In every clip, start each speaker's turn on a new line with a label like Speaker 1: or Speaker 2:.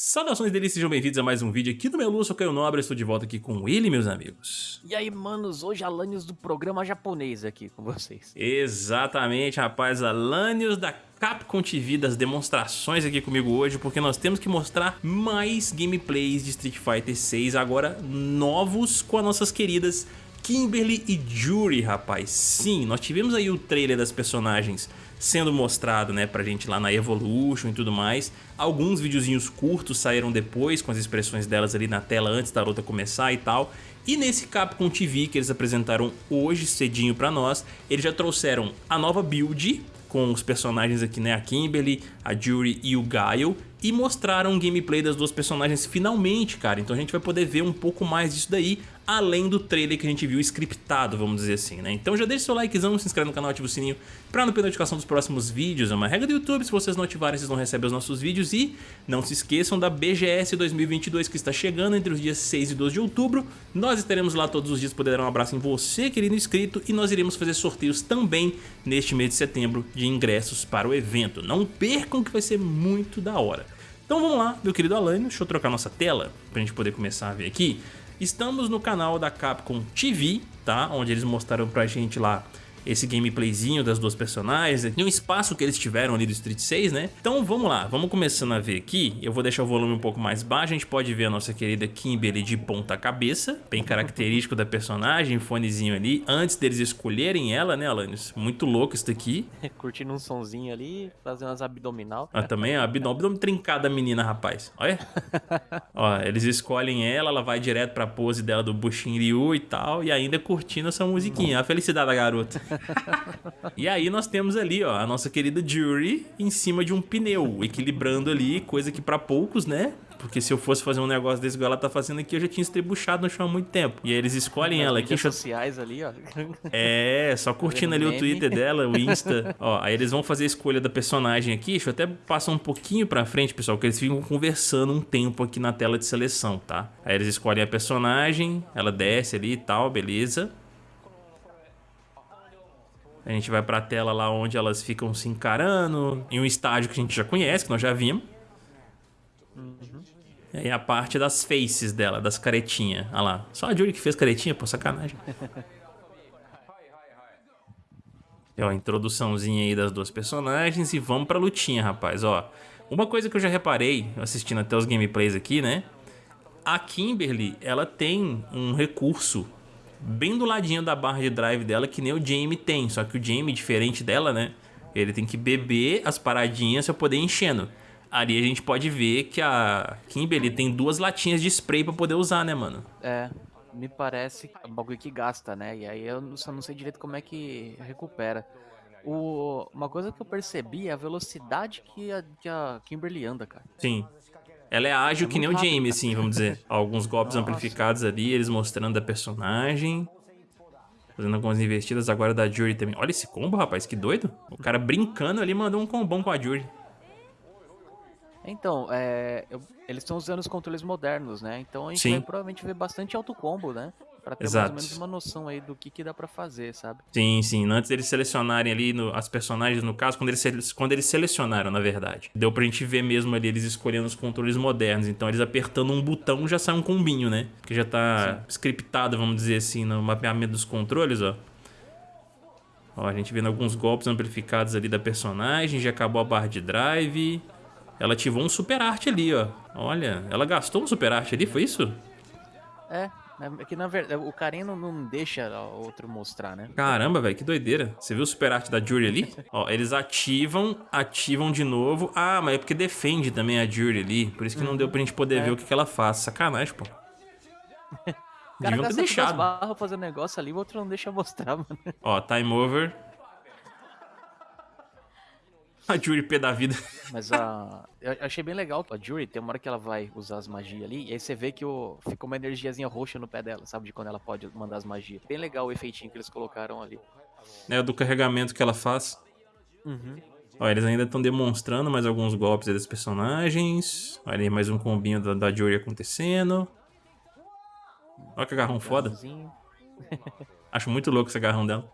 Speaker 1: Saudações deles, sejam bem-vindos a mais um vídeo aqui do meu Lúcio Caio Nobre, estou de volta aqui com ele, meus amigos.
Speaker 2: E aí, manos, hoje Alanios do programa japonês aqui com vocês.
Speaker 1: Exatamente, rapaz, Alanios da Capcom TV das demonstrações aqui comigo hoje, porque nós temos que mostrar mais gameplays de Street Fighter 6, agora novos com as nossas queridas Kimberly e Jury, rapaz. Sim, nós tivemos aí o trailer das personagens sendo mostrado, né, pra gente lá na Evolution e tudo mais. Alguns videozinhos curtos saíram depois, com as expressões delas ali na tela antes da luta começar e tal. E nesse Capcom TV que eles apresentaram hoje cedinho pra nós, eles já trouxeram a nova build, com os personagens aqui, né, a Kimberly, a Jury e o Guile, e mostraram um gameplay das duas personagens finalmente, cara. Então a gente vai poder ver um pouco mais disso daí, além do trailer que a gente viu scriptado, vamos dizer assim, né? Então já deixa seu likezão, se inscreve no canal, ativa o sininho pra não perder a notificação dos próximos vídeos. É uma regra do YouTube, se vocês não ativarem, vocês não recebem os nossos vídeos. E não se esqueçam da BGS 2022 que está chegando entre os dias 6 e 12 de outubro. Nós estaremos lá todos os dias, poder dar um abraço em você, querido inscrito, e nós iremos fazer sorteios também neste mês de setembro de ingressos para o evento. Não percam que vai ser muito da hora. Então vamos lá, meu querido Alan, deixa eu trocar nossa tela pra gente poder começar a ver aqui. Estamos no canal da Capcom TV, tá? Onde eles mostraram pra gente lá esse gameplayzinho das duas personagens, e um espaço que eles tiveram ali do Street 6, né? Então vamos lá, vamos começando a ver aqui, eu vou deixar o volume um pouco mais baixo, a gente pode ver a nossa querida Kimberly de ponta cabeça, bem característico da personagem, fonezinho ali, antes deles escolherem ela, né, Alanis? Muito louco isso daqui.
Speaker 2: Curtindo um sonzinho ali, fazendo umas abdominal.
Speaker 1: Ah, também, a abdômen, abdômen trincada menina, rapaz, olha. Ó, eles escolhem ela, ela vai direto pra pose dela do Bushin Ryu e tal, e ainda curtindo essa musiquinha, a felicidade da garota e aí nós temos ali, ó, a nossa querida Jury em cima de um pneu, equilibrando ali, coisa que para poucos, né? Porque se eu fosse fazer um negócio desse igual ela tá fazendo aqui, eu já tinha estrebuchado no chão há muito tempo. E aí eles escolhem ela aqui.
Speaker 2: sociais ali, ó.
Speaker 1: É, só curtindo ali o Twitter dela, o Insta. ó, aí eles vão fazer a escolha da personagem aqui. Deixa eu até passar um pouquinho pra frente, pessoal, que eles ficam conversando um tempo aqui na tela de seleção, tá? Aí eles escolhem a personagem, ela desce ali e tal, beleza. A gente vai pra tela lá onde elas ficam se encarando, em um estádio que a gente já conhece, que nós já vimos. Uhum. E a parte das faces dela, das caretinhas. Olha lá. Só a Julie que fez caretinha, pô, sacanagem. é, ó, introduçãozinha aí das duas personagens e vamos pra lutinha, rapaz, ó. Uma coisa que eu já reparei, assistindo até os gameplays aqui, né? A Kimberly, ela tem um recurso bem do ladinho da barra de drive dela, que nem o Jamie tem. Só que o Jamie, diferente dela, né? Ele tem que beber as paradinhas pra poder ir enchendo. Ali a gente pode ver que a Kimberly tem duas latinhas de spray pra poder usar, né, mano?
Speaker 2: É, me parece é um bagulho que gasta, né? E aí eu só não sei direito como é que recupera. O, uma coisa que eu percebi é a velocidade que a, que a Kimberly anda, cara.
Speaker 1: Sim. Ela é ágil é que nem o Jamie, assim, vamos dizer. Alguns golpes Nossa. amplificados ali, eles mostrando a personagem. Fazendo algumas investidas agora da Jury também. Olha esse combo, rapaz, que doido. O cara brincando ali mandou um combão com a Jury.
Speaker 2: Então, é, eu, eles estão usando os controles modernos, né? Então a gente Sim. vai provavelmente ver bastante auto combo, né? Pra ter Exato. mais ou menos uma noção aí do que, que dá pra fazer, sabe?
Speaker 1: Sim, sim. Antes deles selecionarem ali no, as personagens, no caso, quando eles, quando eles selecionaram, na verdade. Deu pra gente ver mesmo ali eles escolhendo os controles modernos. Então eles apertando um botão já sai um combinho, né? Que já tá sim. scriptado, vamos dizer assim, no mapeamento dos controles, ó. Ó, a gente vendo alguns golpes amplificados ali da personagem, já acabou a barra de drive. Ela ativou um super arte ali, ó. Olha, ela gastou um super arte ali, foi isso?
Speaker 2: É, é que na verdade o carinha não, não deixa o outro mostrar, né?
Speaker 1: Caramba, velho, que doideira. Você viu o super arte da Jury ali? Ó, eles ativam, ativam de novo. Ah, mas é porque defende também a Jury ali. Por isso que não deu pra gente poder é. ver o que, que ela faz. Sacanagem, pô.
Speaker 2: O cara gasta deixado. barras fazendo negócio ali, o outro não deixa mostrar, mano.
Speaker 1: Ó, time over. A Jury pé da vida.
Speaker 2: Mas a. Eu achei bem legal a Jury, tem uma hora que ela vai usar as magias ali, e aí você vê que o... fica uma energiazinha roxa no pé dela, sabe? De quando ela pode mandar as magias. Bem legal o efeitinho que eles colocaram ali.
Speaker 1: É, do carregamento que ela faz. Uhum. Ó, eles ainda estão demonstrando mais alguns golpes dos personagens. Olha aí, mais um combinho da, da Jury acontecendo. Olha que agarrão foda. Acho muito louco esse agarrão dela.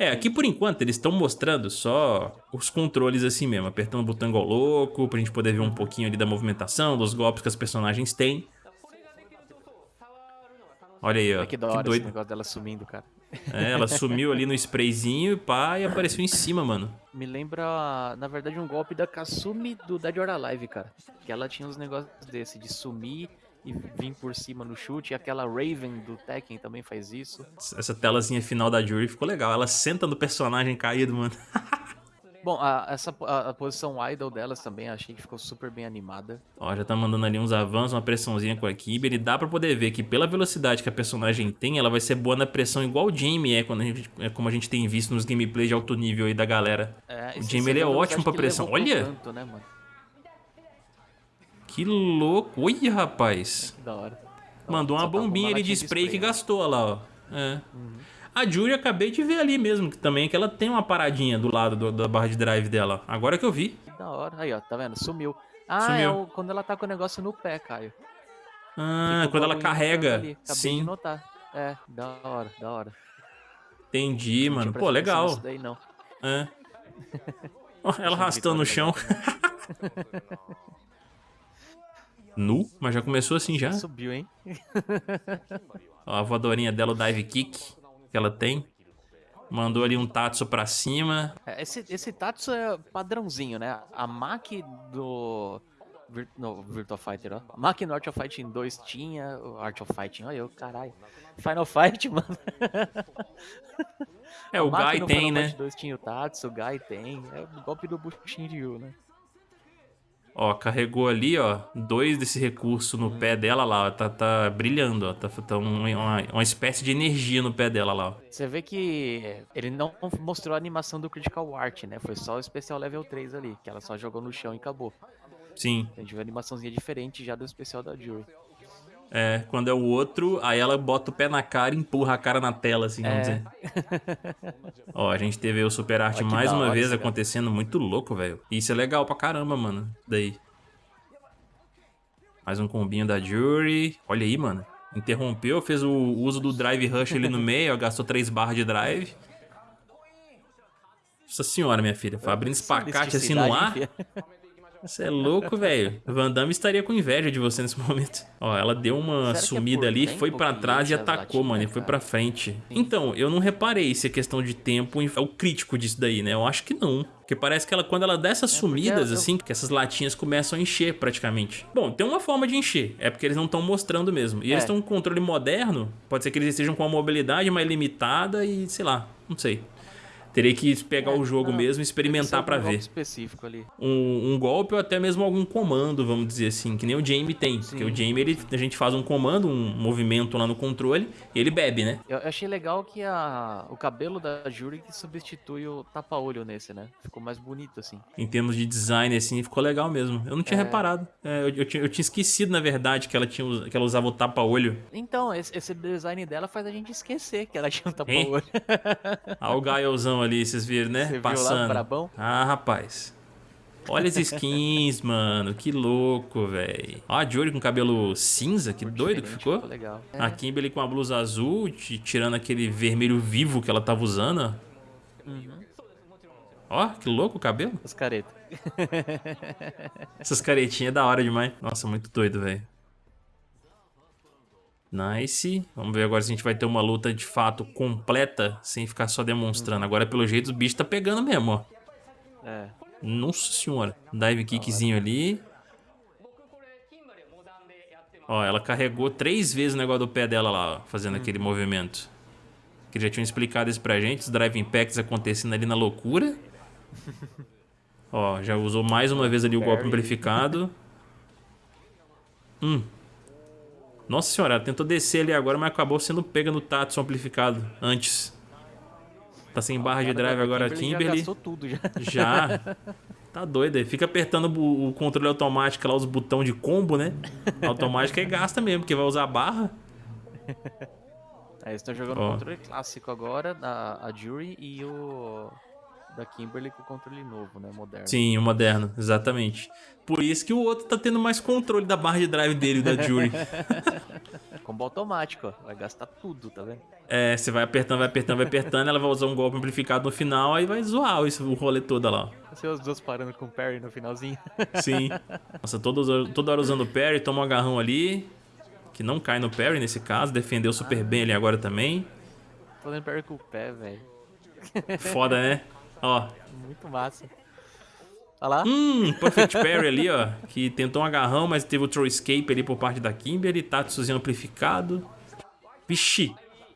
Speaker 1: É, aqui por enquanto eles estão mostrando só os controles assim mesmo, apertando o botão igual louco, pra gente poder ver um pouquinho ali da movimentação, dos golpes que as personagens têm. Olha aí, ó.
Speaker 2: É que da hora esse negócio dela sumindo, cara.
Speaker 1: É, ela sumiu ali no sprayzinho pá, e apareceu em cima, mano.
Speaker 2: Me lembra, na verdade, um golpe da Kasumi do Dead or Alive, cara. Que ela tinha uns negócios desse, de sumir e vir por cima no chute. E aquela Raven do Tekken também faz isso.
Speaker 1: Essa telazinha final da Jury ficou legal. Ela senta no personagem caído, mano.
Speaker 2: Bom, a, essa, a, a, posição idle delas também achei que ficou super bem animada.
Speaker 1: Ó, já tá mandando ali uns avanços, uma pressãozinha com a Kimber. E dá pra poder ver que pela velocidade que a personagem tem, ela vai ser boa na pressão igual o Jamie é, quando a gente, é como a gente tem visto nos gameplays de alto nível aí da galera. É, o Jamie ele é ótimo pra pressão. Olha! Canto, né, que louco! Olha, rapaz!
Speaker 2: Que da hora.
Speaker 1: Mandou uma bombinha ali de spray, que gastou lá, ó. É. Uhum. A Jury acabei de ver ali mesmo, que também que ela tem uma paradinha do lado do, da barra de drive dela. Agora que eu vi.
Speaker 2: Que da hora. Aí, ó, tá vendo? Sumiu. Ah, Sumiu. é o, quando ela tá com o negócio no pé, Caio.
Speaker 1: Ah, quando ela carrega. Ali. Acabei Sim. de
Speaker 2: notar. É, da hora, da hora.
Speaker 1: Entendi, não mano. Pô, legal.
Speaker 2: Daí, não.
Speaker 1: É. ela arrastando no chão. nu, mas já começou assim já.
Speaker 2: Subiu, hein?
Speaker 1: Ó, a voadorinha dela, o dive kick que ela tem. Mandou ali um Tatsu pra cima.
Speaker 2: É, esse, esse Tatsu é padrãozinho, né? A Maki do... Vir, no, Virtual Fighter, ó. A Maki no Art of Fighting 2 tinha... O Art of Fighting, olha eu, caralho. Final Fight, mano.
Speaker 1: É, o Guy tem, Final né? Fight
Speaker 2: 2 tinha o Tatsu, o Guy tem. É o golpe do Bushinryu, né?
Speaker 1: Ó, carregou ali, ó, dois desse recurso no pé dela lá, ó, tá, tá brilhando, ó, tá, tá uma, uma espécie de energia no pé dela lá, ó.
Speaker 2: Você vê que ele não mostrou a animação do Critical Art, né? Foi só o especial level 3 ali, que ela só jogou no chão e acabou.
Speaker 1: Sim.
Speaker 2: A gente viu uma animaçãozinha diferente já do especial da Jury.
Speaker 1: É, quando é o outro, aí ela bota o pé na cara e empurra a cara na tela, assim, vamos é. dizer. Ó, a gente teve o Super Art mais uma vez acontecendo, muito louco, velho. Isso é legal pra caramba, mano. Daí. Mais um combinho da Jury. Olha aí, mano. Interrompeu, fez o uso do Drive Rush ali no meio, ó, gastou 3 barras de drive. Nossa senhora, minha filha. Foi abrindo espacate assim no ar. Você é louco, velho. Van Damme estaria com inveja de você nesse momento. Ó, ela deu uma Será é sumida é ali, foi para trás e atacou, mano. E foi para frente. Então, eu não reparei se é questão de tempo é o crítico disso daí, né? Eu acho que não. Porque parece que ela, quando ela dá essas é sumidas, eu... assim, que essas latinhas começam a encher praticamente. Bom, tem uma forma de encher. É porque eles não estão mostrando mesmo. E é. eles têm um controle moderno. Pode ser que eles estejam com uma mobilidade mais limitada e, sei lá, não sei. Teria que pegar é, o jogo não, mesmo e experimentar para ver.
Speaker 2: específico ali.
Speaker 1: Um, um, golpe ou até mesmo algum comando, vamos dizer assim, que nem o Jamie tem. Sim. Porque o Jamie, ele, a gente faz um comando, um movimento lá no controle e ele bebe, né?
Speaker 2: Eu achei legal que a, o cabelo da Jury que substitui o tapa-olho nesse, né? Ficou mais bonito, assim.
Speaker 1: Em termos de design, assim, ficou legal mesmo. Eu não tinha é... reparado. É, eu, eu, tinha, eu, tinha, esquecido, na verdade, que ela, tinha, que ela usava o tapa-olho.
Speaker 2: Então, esse, esse, design dela faz a gente esquecer que ela tinha um tapa-olho.
Speaker 1: ah, o Ali, vocês viram, né?
Speaker 2: Você
Speaker 1: Passando. Viu
Speaker 2: lá, brabão?
Speaker 1: Ah, rapaz. Olha as skins, mano. Que louco, velho. Ó a Jory com cabelo cinza, que doido que ficou. ficou
Speaker 2: legal.
Speaker 1: É. A Kimberly com a blusa azul, tirando aquele vermelho vivo que ela tava usando. Uhum. Ó, que louco o cabelo.
Speaker 2: As caretas.
Speaker 1: Essas caretinhas é da hora demais. Nossa, muito doido, velho. Nice. Vamos ver agora se a gente vai ter uma luta de fato completa, sem ficar só demonstrando. Agora, pelo jeito, o bicho tá pegando mesmo, ó.
Speaker 2: É.
Speaker 1: Nossa senhora. Dive kickzinho ali. Ó, ela carregou três vezes o negócio do pé dela lá, ó, fazendo aquele uhum. movimento. Que já tinham explicado isso pra gente, os drive impacts acontecendo ali na loucura. ó, já usou mais uma vez ali o golpe amplificado. Hum, nossa senhora, ela tentou descer ali agora, mas acabou sendo pega no Tatsu amplificado antes. Tá sem barra de drive agora a Kimberly. Já
Speaker 2: gastou tudo já.
Speaker 1: Já. Tá doido aí. Fica apertando o controle automático lá, os botões de combo, né? Automático aí gasta mesmo, porque vai usar a barra.
Speaker 2: Aí estão jogando o controle clássico agora, a, a Jury e o da Kimberly com o controle novo, né? Moderno.
Speaker 1: Sim, o moderno, exatamente. Por isso que o outro tá tendo mais controle da barra de drive dele, da Jury.
Speaker 2: combo automático, ó. Vai gastar tudo, tá vendo?
Speaker 1: É, você vai apertando, vai apertando, vai apertando, ela vai usar um golpe amplificado no final, aí vai zoar isso, o rolê todo lá.
Speaker 2: Você os dois parando com o parry no finalzinho.
Speaker 1: Sim. Nossa, toda, toda hora usando o parry, toma um agarrão ali, que não cai no parry nesse caso, defendeu super bem ali agora também.
Speaker 2: Fazendo parry com o pé, velho.
Speaker 1: Foda, né? Ó.
Speaker 2: Muito massa. Olha lá.
Speaker 1: Hum, Perfect Parry ali, ó. Que tentou um agarrão, mas teve o throw escape ali por parte da Kimberly. Tatsuzinho amplificado. Vixe.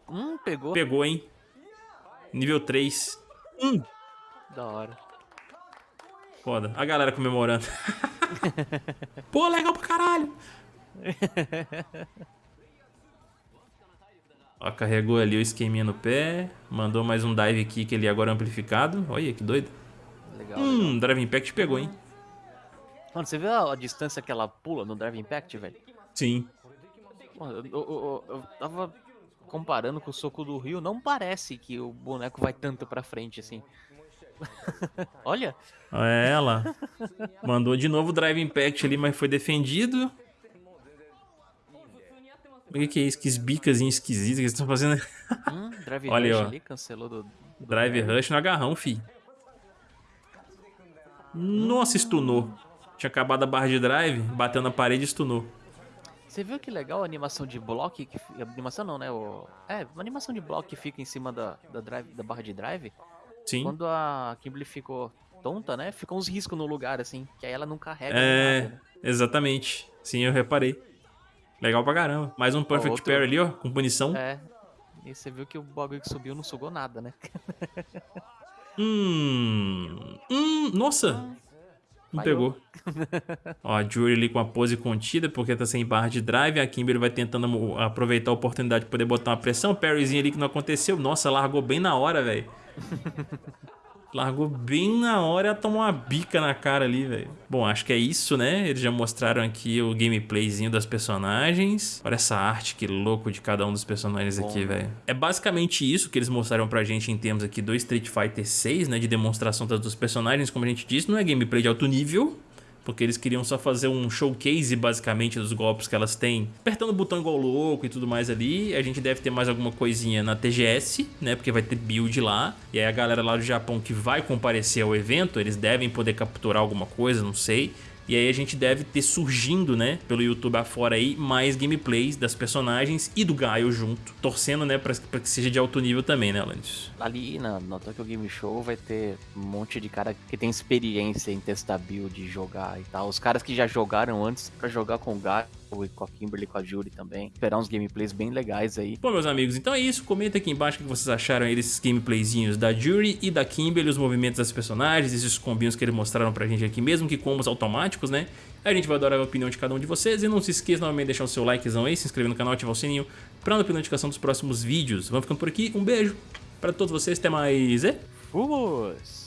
Speaker 2: Hum, pegou.
Speaker 1: Pegou, hein? Nível 3. Hum.
Speaker 2: Da hora.
Speaker 1: Foda. A galera comemorando. Pô, legal pra caralho. Ó, carregou ali o esqueminha no pé. Mandou mais um dive kick ali agora amplificado. Olha que doido.
Speaker 2: Legal,
Speaker 1: hum,
Speaker 2: legal.
Speaker 1: Drive Impact pegou, hein?
Speaker 2: Mano, você viu a, a distância que ela pula no Drive Impact, velho?
Speaker 1: Sim.
Speaker 2: Mano, eu, eu- eu- eu tava comparando com o soco do Rio, não parece que o boneco vai tanto pra frente assim. Olha,
Speaker 1: É ela. Mandou de novo o Drive Impact ali, mas foi defendido. O que, que é isso? Que esbicazinho esquisito que eles estão fazendo.
Speaker 2: hum, Drive
Speaker 1: Olha
Speaker 2: Rush
Speaker 1: ó.
Speaker 2: ali, cancelou do... do
Speaker 1: Drive Rush no agarrão, fi. Nossa, stunou. Tinha acabado a barra de drive, bateu na parede e stunou.
Speaker 2: Você viu que legal a animação de bloco? Que, animação não, né? O, é, uma animação de bloco que fica em cima da, da, drive, da barra de drive.
Speaker 1: Sim.
Speaker 2: Quando a Kimberly ficou tonta, né? Ficou uns riscos no lugar, assim. Que aí ela não carrega
Speaker 1: É,
Speaker 2: nada, né?
Speaker 1: exatamente. Sim, eu reparei. Legal pra caramba. Mais um Perfect
Speaker 2: outro-
Speaker 1: Parry ali, ó, com punição.
Speaker 2: É. E você viu que o bagulho que subiu não sugou nada, né?
Speaker 1: Hum. Hum. Nossa. Não pegou. Ó, a Jury ali com a pose contida, porque tá sem barra de drive. A Kimberly vai tentando aproveitar a oportunidade de poder botar uma pressão. Parryzinho ali que não aconteceu. Nossa, largou bem na hora, velho. Largou bem na hora e tomou uma bica na cara ali, velho. Bom, acho que é isso, né? Eles já mostraram aqui o gameplayzinho das personagens. Olha essa arte, que louco de cada um dos personagens
Speaker 2: Bom,
Speaker 1: aqui,
Speaker 2: né?
Speaker 1: velho. É basicamente isso que eles mostraram pra gente em termos aqui do Street Fighter 6, né? De demonstração dos personagens, como a gente disse. Não é gameplay de alto nível, porque eles queriam só fazer um showcase, basicamente, dos golpes que elas têm. Apertando o botão igual louco e tudo mais ali. A gente deve ter mais alguma coisinha na TGS, né? Porque vai ter build lá. E aí a galera lá do Japão que vai comparecer ao evento, eles devem poder capturar alguma coisa, não sei. E aí a gente deve ter surgindo, né, pelo YouTube afora aí, mais gameplays das personagens e do Gaio junto. Torcendo, né, pra, pra que seja de alto nível também, né, Alanis?
Speaker 2: Ali na, no Tokyo Game Show vai ter um monte de cara que tem experiência em testar build, jogar e tal. Os caras que já jogaram antes pra jogar com o Gaio e com a Kimberly, com a Jury também. Esperar uns gameplays bem legais aí.
Speaker 1: Bom, meus amigos, então é isso. Comenta aqui embaixo o que vocês acharam aí desses gameplayzinhos da Jury e da Kimberly, os movimentos das personagens, esses combinhos que eles mostraram pra gente aqui, mesmo que combos automáticos, né? A gente vai adorar a opinião de cada um de vocês. E não se esqueça novamente de deixar o seu likezão aí, se inscrever no canal, ativar o sininho pra não perder notificação dos próximos vídeos. Vamos ficando por aqui. Um beijo pra todos vocês. Até mais. E...
Speaker 2: Fomos!